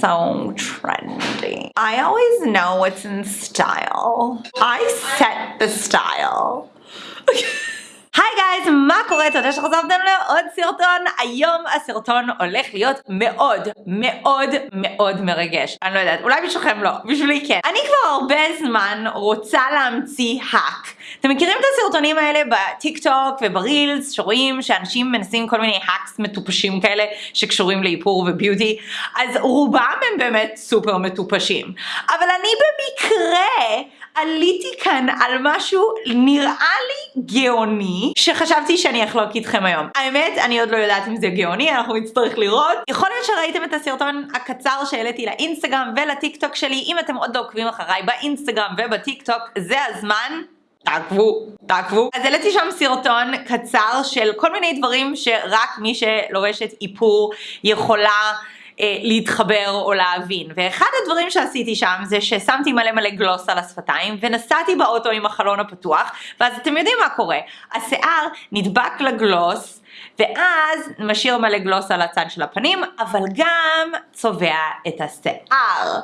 so trendy. I always know what's in style. I set the style. guys, מה קורה? תודה שחזרתם לעוד סרטון. היום הסרטון הולך להיות מאוד מאוד מאוד מרגש. אני לא יודעת, אולי בשבילכם לא, בשבילי כן. אני כבר הרבה זמן רוצה להמציא hack. אתם מכירים את הסרטונים האלה בטיק טוק וברילס שרואים שאנשים מנסים כל מיני hacks מטופשים כאלה שקשורים לאיפור ו beauty? אז רובם הם באמת סופר מטופשים. אבל אני במקרה עליתי כאן על משהו נראה לי גאוני שחשבתי שאני אחלוק איתכם היום. האמת אני עוד לא יודעת אם זה גאוני אנחנו נצטרך לראות. יכול להיות שראיתם את הסרטון הקצר שהעליתי לאינסטגרם ולטיק טוק שלי אם אתם עוד לא עוקבים אחריי באינסטגרם ובטיק טוק זה הזמן תעקבו, תעקבו. אז העליתי שם סרטון קצר של כל מיני דברים שרק מי שלובשת איפור יכולה אה, להתחבר או להבין. ואחד הדברים שעשיתי שם זה ששמתי מלא מלא גלוס על השפתיים ונסעתי באוטו עם החלון הפתוח ואז אתם יודעים מה קורה, השיער נדבק לגלוס ואז משאיר מלא גלוס על הצד של הפנים, אבל גם צובע את השיער.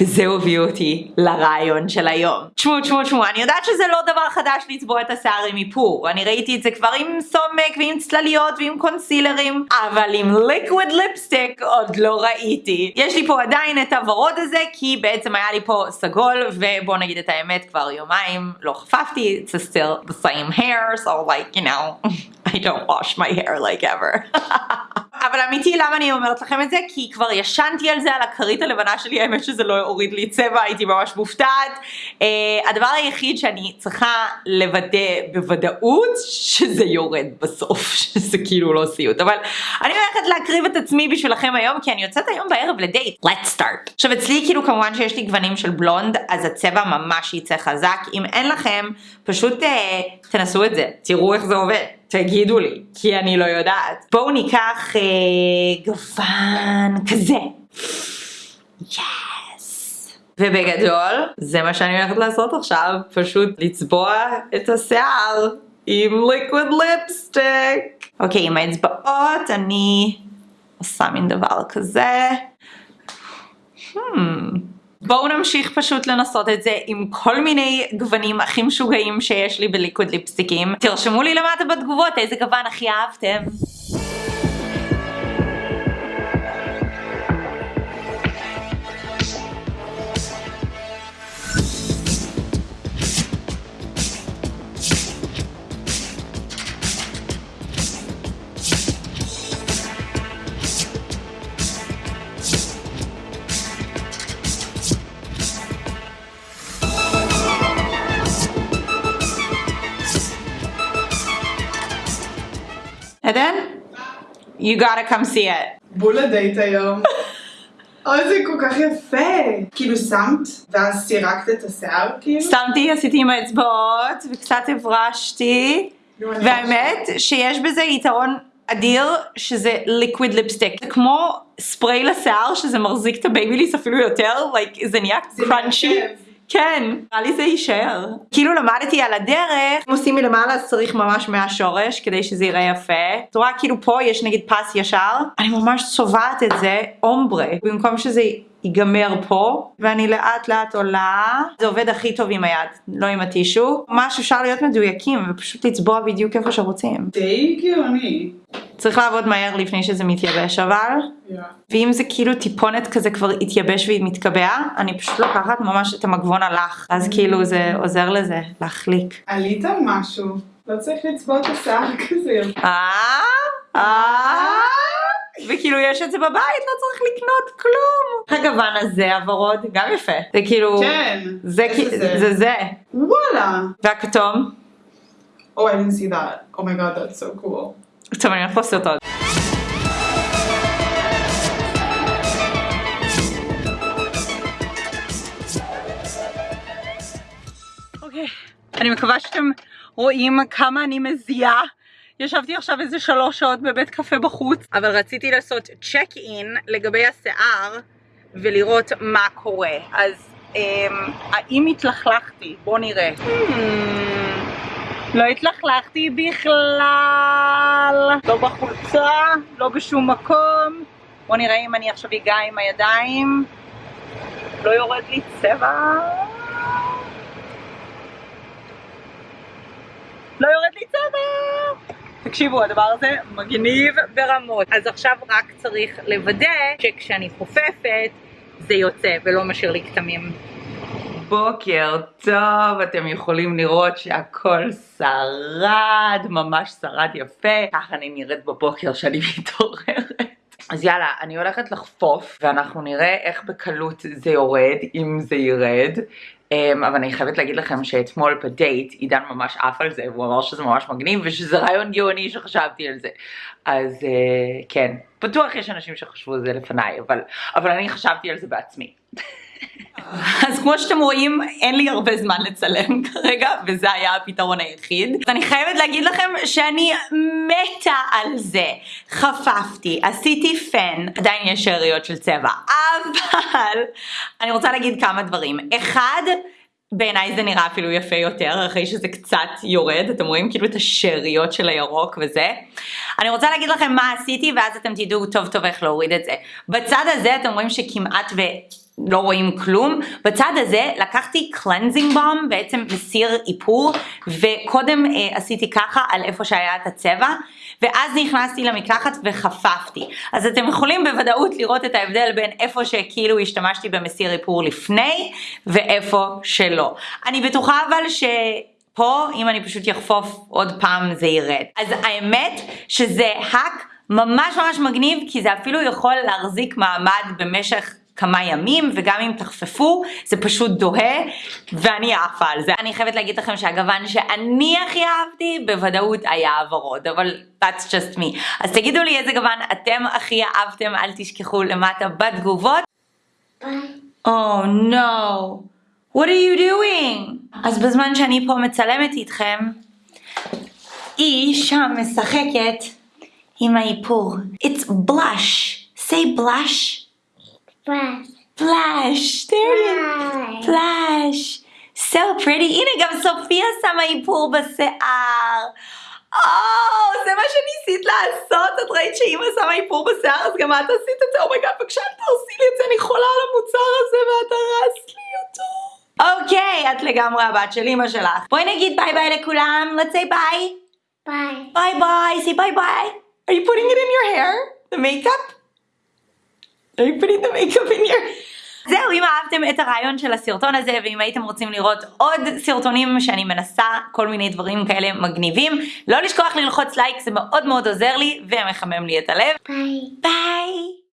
וזה הוביל אותי לרעיון של היום. תשמעו, תשמעו, תשמעו, אני יודעת שזה לא דבר חדש לצבוע את השיער עם איפור. אני ראיתי את זה כבר עם סומק ועם צלליות ועם קונסילרים, אבל עם ליקוויד ליפסטיק עוד לא ראיתי. יש לי פה עדיין את הוורוד הזה, כי בעצם היה לי פה סגול, ובוא נגיד את האמת, כבר יומיים לא חפפתי, it's still the same hair, so like, you know, I don't wash my hair like ever. אבל אמיתי למה אני אומרת לכם את זה? כי כבר ישנתי על זה על הכרית הלבנה שלי, האמת שזה לא הוריד לי צבע, הייתי ממש מופתעת. Uh, הדבר היחיד שאני צריכה לוודא בוודאות, שזה יורד בסוף, שזה כאילו לא סיוט. אבל אני הולכת להקריב את עצמי בשבילכם היום, כי אני יוצאת היום בערב לדייט. Let's start. עכשיו אצלי כאילו כמובן שיש לי גוונים של בלונד, אז הצבע ממש יצא חזק. אם אין לכם, פשוט uh, תנסו את זה, תראו איך זה עובד. תגידו לי, כי אני לא יודעת. בואו ניקח אה, גוון כזה. יס. ובגדול, זה מה שאני הולכת לעשות עכשיו, פשוט לצבוע את השיער עם ליקוויד ליפסטיק. אוקיי, עם האצבעות אני עושה מין דבר כזה. Hmm. בואו נמשיך פשוט לנסות את זה עם כל מיני גוונים הכי משוגעים שיש לי בליקוד ליפסטיקים. תרשמו לי למטה בתגובות איזה גוון הכי אהבתם. עדן? You gotta come see it. בול לדייט היום. אוי זה כל כך יפה. כאילו שמת ואז סירקת את השיער כאילו? שמתי, עשיתי עם האצבעות וקצת הברשתי והאמת שיש בזה יתרון אדיר שזה liquid lipstick. זה כמו ספריי לשיער שזה מחזיק את הבייביליס אפילו יותר, like, זה נהיה crunchy. כן, נראה לי זה יישאר. כאילו למדתי על הדרך, אם עושים מלמעלה אז צריך ממש מהשורש כדי שזה יראה יפה. את רואה כאילו פה יש נגיד פס ישר, אני ממש צובעת את זה אומברה, במקום שזה ייגמר פה, ואני לאט לאט עולה. זה עובד הכי טוב עם היד, לא עם הטישו. ממש אפשר להיות מדויקים ופשוט לצבוע בדיוק איפה שרוצים. די גאוני. צריך לעבוד מהר לפני שזה מתייבש אבל, Yeah. ואם זה כאילו טיפונת כזה כבר התייבש והיא מתקבע, אני פשוט לוקחת ממש את המגבון הלך, אז כאילו זה עוזר לזה להחליק. עלית על משהו. לא צריך לצבוע את השיער כזה. אה? אה? וכאילו יש את זה בבית, לא צריך לקנות כלום. הגוון הזה הוורוד, גם יפה. זה כאילו, כן. זה זה? זה זה. וואלה. והכתום? Oh, I didn't see that. Oh my god, that's so cool. טוב, אני לעשות סרטון. אוקיי, אני מקווה שאתם רואים כמה אני מזיעה. ישבתי עכשיו איזה שלוש שעות בבית קפה בחוץ, אבל רציתי לעשות צ'ק אין לגבי השיער ולראות מה קורה. אז אמ, האם התלכלכתי? בואו נראה. Hmm, לא התלכלכתי בכלל, לא בחולצה, לא בשום מקום, בואו נראה אם אני עכשיו אגע עם הידיים. לא יורד לי צבע. לא יורד לי צבע! תקשיבו, הדבר הזה מגניב ברמות. אז עכשיו רק צריך לוודא שכשאני חופפת זה יוצא ולא משאיר לי כתמים. בוקר טוב, אתם יכולים לראות שהכל שרד, ממש שרד יפה. ככה אני נראית בבוקר שאני מתעוררת. אז יאללה, אני הולכת לחפוף ואנחנו נראה איך בקלות זה יורד, אם זה ירד. Um, אבל אני חייבת להגיד לכם שאתמול בדייט עידן ממש עף על זה והוא אמר שזה ממש מגניב ושזה רעיון גאוני שחשבתי על זה אז uh, כן בטוח יש אנשים שחשבו על זה לפניי אבל, אבל אני חשבתי על זה בעצמי אז כמו שאתם רואים, אין לי הרבה זמן לצלם כרגע, וזה היה הפתרון היחיד. אז אני חייבת להגיד לכם שאני מתה על זה. חפפתי, עשיתי פן, עדיין יש שאריות של צבע, אבל אני רוצה להגיד כמה דברים. אחד, בעיניי זה נראה אפילו יפה יותר, אחרי שזה קצת יורד, אתם רואים כאילו את השאריות של הירוק וזה. אני רוצה להגיד לכם מה עשיתי ואז אתם תדעו טוב טוב איך להוריד את זה. בצד הזה אתם רואים שכמעט ו... לא רואים כלום. בצד הזה לקחתי קלנזינג בום, בעצם מסיר איפור, וקודם אה, עשיתי ככה על איפה שהיה את הצבע, ואז נכנסתי למקלחת וחפפתי. אז אתם יכולים בוודאות לראות את ההבדל בין איפה שכאילו השתמשתי במסיר איפור לפני, ואיפה שלא. אני בטוחה אבל ש... פה אם אני פשוט יחפוף עוד פעם זה ירד. אז האמת שזה האק ממש ממש מגניב כי זה אפילו יכול להחזיק מעמד במשך כמה ימים וגם אם תחפפו זה פשוט דוהה ואני עפה על זה. אני חייבת להגיד לכם שהגוון שאני הכי אהבתי בוודאות היה הוורוד אבל that's just me. אז תגידו לי איזה גוון אתם הכי אהבתם אל תשכחו למטה בתגובות. ביי. Oh no. What are you doing? אז בזמן שאני פה מצלמת איתכם היא שם משחקת עם האיפור. It's blush. say blush. Flash. Flash, there it is. Flash. So pretty. הנה גם סופיה שמה איפור בשיער. או, זה מה שניסית לעשות? את ראית שאימא שמה איפור בשיער אז גם את עשית את זה? Oh my God, בבקשה אל תעשי לי את זה, אני חולה על המוצר הזה ואת הרסת לי אותו. אוקיי, את לגמרי הבת של אימא שלך. בואי נגיד ביי ביי לכולם. Let's say bye. Bye. Bye bye. Say bye bye. Are you putting it in your hair? The makeup? Are you putting the makeup in your... זהו, אם אהבתם את הרעיון של הסרטון הזה ואם הייתם רוצים לראות עוד סרטונים שאני מנסה כל מיני דברים כאלה מגניבים, לא לשכוח ללחוץ לייק, זה מאוד מאוד עוזר לי ומחמם לי את הלב. Bye. ביי!